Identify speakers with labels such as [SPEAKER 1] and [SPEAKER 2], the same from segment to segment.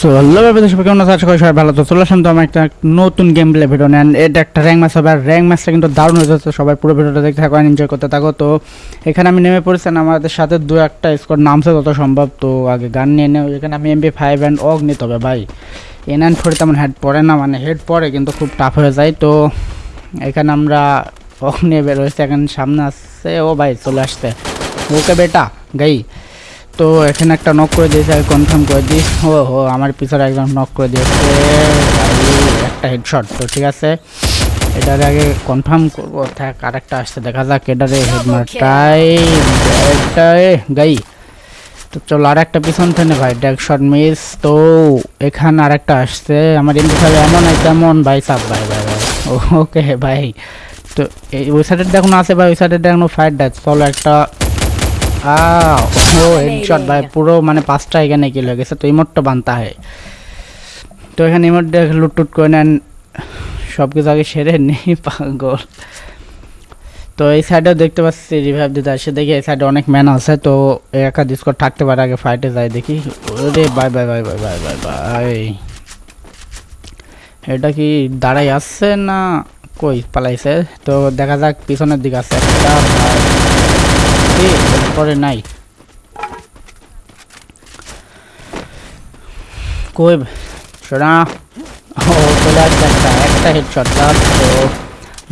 [SPEAKER 1] So hello ব্যাপারে সবাই কেমন আশা করি সবাই ভালো তো চলে আসলাম তো আমার একটা নতুন গেম প্লে ভিডিও নেন এটা একটা র্যাঙ্ক ম্যাচ হবে। আর র্যাঙ্ক ম্যাচটা কিন্তু দারুণ হয়ে যাচ্ছে সবাই পুরো ভিডিওটা দেখতে থাকো এনজয় করতে থাকো। তো এখানে আমি নেমে পড়েছেন আমাদের সাথে দু একটা স্কোর নামছে যত সম্ভব। তো আগে গান নিয়ে নেও। এখানে আমি এমবি ফাইভ অ্যান্ড অগ নিতে হবে ভাই। এন অ্যান্ড ফোরে তেমন হেড পড়ে না। মানে হেড পড়ে, কিন্তু খুব টাফ হয়ে যায়। তো এখানে আমরা অগ নিয়ে বেরোয়েছি এখন সামনে আসছে। ও ভাই, চলে আসছে। ওকে বেটা, গাই। তো এখানে একটা নক করে দিয়েছে আমি কনফার্ম করে দিই। ও হো আমার পিছনে একজন নক করে দিয়েছে। একটা হেডশট তো ঠিক আছে। এটার আগে কনফার্ম করব। থাক আরেকটা আসছে দেখা যাক এটারে হেডমারটাই এটাই গাই। তো চলো আর একটা পিছন থেকে ভাই ড্যাক শট মিস তো এখানে আর একটা আসছে আমার এমনি খাবে এমন তেমন ভাই সাপ ভাই ভাই ভাই। ওকে ভাই। তো এই ওই সাইডের দেখুন আছে ভাই ওই সাইডের দেখুন ফাইট দেখ। চলো একটা ও হেডশট ভাই পুরো মানে পাঁচটা এখানে কিল হয়ে গেছে তো ইমোটটা বানতে হয়। তো এখানে ইমোট দেখে লুটটুট করে নেন সব কিছু আগে সেরে নেই পাগল। তো এই সাইডেও দেখতে পাচ্ছি রিভাইভ দিতে আসে। দেখি এই সাইডে অনেক ম্যান আছে তো একা ডিসকর থাকতে পারে আগে ফাইটে যায় দেখি। ওরে বাই bye bye bye bye bye বাই এটা কি দাঁড়াই আসছে না কই পালাইছে? তো দেখা যাক পিছনের দিকে আছে একটা ভাই। এই, এরপরে নাই কই শোনা ও চলে আসছে একটা একটা হেডশট তো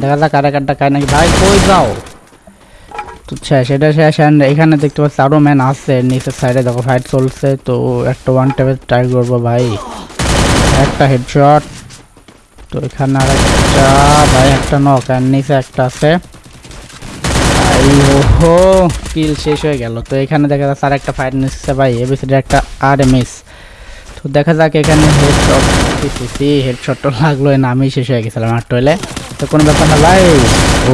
[SPEAKER 1] দেখা যাক আর একটা কায় নাকি ভাই কই যাও তো শেষ এটা শেষ and এখানে দেখতে পাচ্ছি আরও ম্যান আছে নিচের সাইডে দেখো ফাইট চলছে তো একটা ওয়ান টাইপের ট্রাই করব ভাই একটা হেডশট তো এখানে আর একটা ভাই একটা নক আর নিচে একটা আছে ভাই ওহো কিল শেষ হয়ে গেল। তো এখানে দেখা যাচ্ছে আর একটা ফাইট নিচ্ছে ভাই এবিসিডি একটা আর মিস তো দেখা যাক এখানে হেডশট সি হেডশটটা লাগল না আমি শেষ হয়ে গেছিলাম আর টয়লে তো কোনো ব্যাপার না ভাই।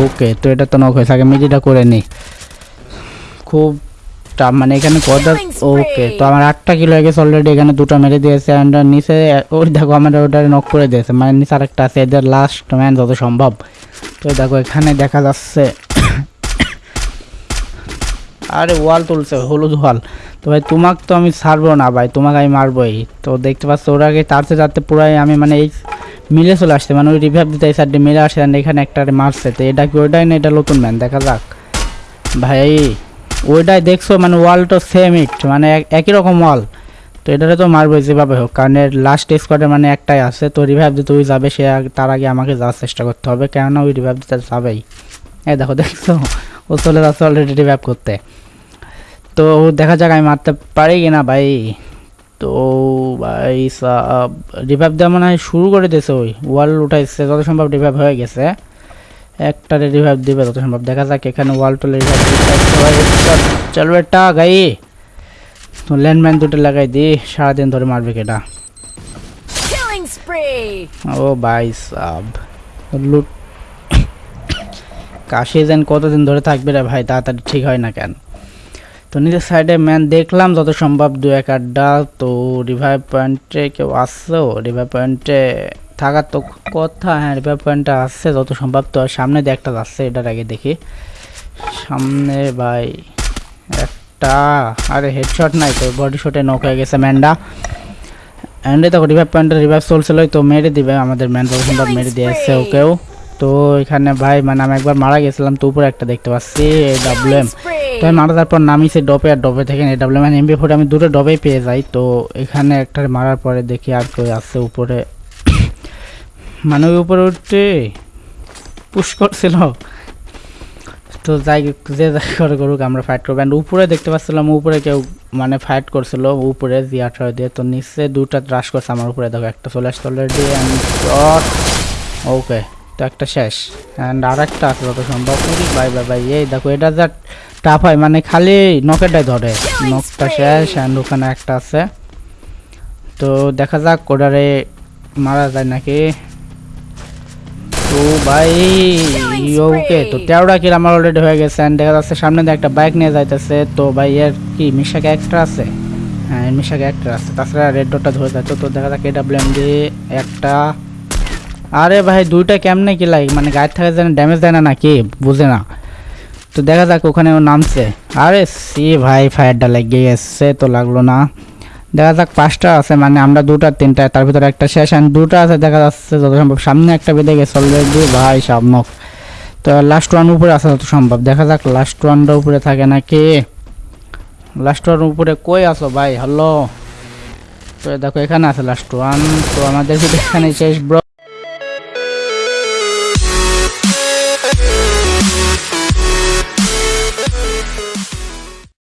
[SPEAKER 1] ওকে তো এটা তো নক হয়েছে আগে মিডিটা করে নি। খুব টাফ মানে এখানে কত ওকে তো আমার আটটা কিলো হয়ে গেছে অলরেডি এখানে দুটো মেরে দিয়েছে অ্যান্ড নিচে ওই দেখো আমার ওটা নক করে দিয়েছে মানে নিচে আরেকটা আছে এদের লাস্ট ম্যান যত সম্ভব। তো দেখো এখানে দেখা যাচ্ছে আরে ওয়াল তুলছে, হলুদ ওয়াল। তো ভাই, তোমাকে তো আমি ছাড়বো না ভাই, তোমাকে আমি মারবোই। তো দেখতে পাচ্ছ, ওরা আগে তারতে তারতে পুরাই আমি মানে এই মিলে চলে আসছে মানে ওই রিভাইভ দিতে এই সাইডে মিলে আসে and এখানে একটা মারছে। তো এটা কি, ওইটাই না এটা নতুন ম্যান দেখা যাক। ভাই, ওইটাই দেখছ মানে ওয়ালটা সেম ইট মানে এক- একই রকম ওয়াল। তো এটারে তো মারবো যেভাবে হোক, কারণ এর লাস্ট স্কোয়াডে মানে একটাই আছে, তো রিভাইভ দিতে ওই যাবে, সে তার আগে আমাকে যাওয়ার চেষ্টা করতে হবে, কেননা ওই রিভাইভ দিতে যাবেই। এই দেখো, দেখছ? ও চলে যাচ্ছে অলরেডি রিভাইভ করতে। তো দেখা যাক আমি মারতে পারি কি না ভাই। তো ভাই সাব রিভাইভ দেওয়া মনে হয় শুরু করে দিয়েছে ওই। ওয়াল উঠাইছে যত সম্ভব রিভাইভ হয়ে গেছে। একটা রিভাইভ দিবে যত সম্ভব। দেখা যাক এখানে ওয়াল টলে চলবে একটা গাই তো ল্যান্ডম্যান দুটো লাগাই দি সারাদিন ধরে মারবে কেটা ও ভাই সাব লুট কাশি যেন কতদিন ধরে থাকবে রে ভাই, তাড়াতাড়ি ঠিক হয় না কেন? তো নিজের সাইডে ম্যান দেখলাম যত সম্ভব দু এক আড্ডা তো রিভাইভ পয়েন্টে কেউ আসছেও রিভাইভ পয়েন্টে থাকার তো কথা হ্যাঁ রিভাইভ পয়েন্টে আসছে, যত সম্ভব তো সামনে দিয়ে একটা যাচ্ছে এটার আগে দেখি। সামনে ভাই, একটা, আরে হেডশট নাই তো বডি শটে নক হয়ে গেছে ম্যানটা অ্যান্ডে দেখো রিভাইভ পয়েন্টে রিভাইভ চলছিল, তো মেরে দিবে আমাদের ম্যান যত সম্ভব মেরে দিয়েছে ওকেও তো এখানে ভাই মানে আমি একবার মারা গেছিলাম তো উপরে একটা দেখতে পাচ্ছি ডাব্লিউ এম তো আমি মারা তারপর নামিয়েছি ডপে আর ডপে থেকে ডাব্লিউ এম এমবি ফোরে আমি দুটো ডবেই পেয়ে যাই। তো এখানে একটা মারার পরে দেখি আর কেউ আসছে উপরে। মানে ওই উপরে উঠতে পুশ করছিল। তো যাই যে যাই করে করুক আমরা ফাইট করব। অ্যান্ড উপরে দেখতে পাচ্ছিলাম উপরে কেউ মানে ফাইট করছিল উপরে জি আঠারো দিয়ে। তো নিচে দুটা রাশ করছে আমার উপরে। দেখো একটা চলে আসছে অলরেডি অ্যান্ড ওকে তো একটা শেষ। অ্যান্ড আর একটা আছে, যত সম্ভব। উরি, বাই বাই বাই। এই দেখো, এটা যা টাফ হয় মানে খালি নকেটাই ধরে। নকটা শেষ অ্যান্ড ওখানে একটা আছে। তো দেখা যাক, ওটারে মারা যায় নাকি? তো ভাই ওকে, তো তেরোটা কিল আমার অলরেডি হয়ে গেছে। And দেখা যাচ্ছে, সামনে দিয়ে একটা বাইক নিয়ে যাইতেছে। তো ভাই, এর কি মিশা ক্যারেক্টার আছে? হ্যাঁ মিশা ক্যারেক্টার আছে। তাছাড়া রেড ডটটা ধরে যাচ্ছে তো দেখা যাক এটা ব্লেম দিয়ে একটা আরে ভাই, দুইটা কেমনে কি লাগে? মানে গায়ের থেকে যেন ড্যামেজ দেয় না নাকি? বুঝে না। তো দেখা যাক ওখানে ও নামছে। আরে সি ভাই, ফায়ারটা লেগে গেছে তো লাগল না। দেখা যাক পাঁচটা আছে মানে আমরা দুটা, তিনটা, তার ভিতরে একটা শেষ and দুটা আছে, দেখা যাচ্ছে যত সম্ভব। সামনে একটা বেঁধে গেছে অলরেডি ভাই সামনক তো লাস্ট ওয়ান উপরে আছে যত সম্ভব। দেখা যাক লাস্ট ওয়ানটা উপরে থাকে নাকি। লাস্ট ওয়ান উপরে কই আছো ভাই? হ্যালো তো দেখো, এখানে আছে লাস্ট ওয়ান তো আমাদের এখানে শেষ ব্রো